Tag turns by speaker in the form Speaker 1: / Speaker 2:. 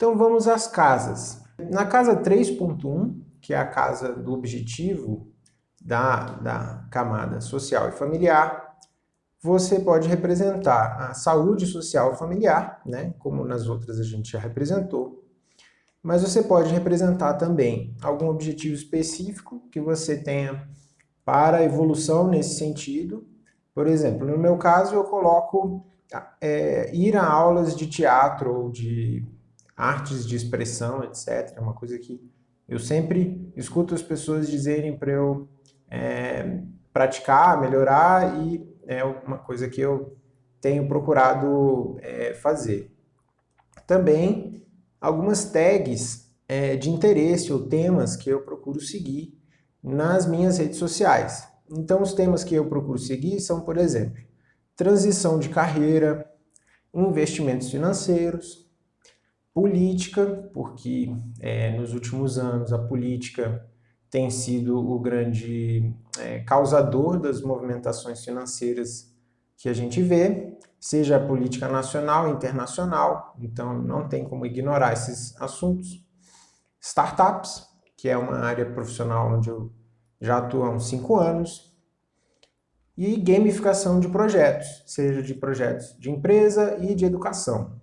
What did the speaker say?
Speaker 1: Então vamos às casas. Na casa 3.1, que é a casa do objetivo da, da camada social e familiar, você pode representar a saúde social familiar, né, como nas outras a gente já representou, mas você pode representar também algum objetivo específico que você tenha para a evolução nesse sentido. Por exemplo, no meu caso eu coloco é, ir a aulas de teatro ou de artes de expressão, etc. É uma coisa que eu sempre escuto as pessoas dizerem para eu é, praticar, melhorar e é uma coisa que eu tenho procurado é, fazer. Também algumas tags é, de interesse ou temas que eu procuro seguir nas minhas redes sociais. Então os temas que eu procuro seguir são, por exemplo, transição de carreira, investimentos financeiros, política, porque é, nos últimos anos a política tem sido o grande é, causador das movimentações financeiras que a gente vê, seja a política nacional internacional, então não tem como ignorar esses assuntos. Startups, que é uma área profissional onde eu já atuo há uns 5 anos, e gamificação de projetos, seja de projetos de empresa e de educação.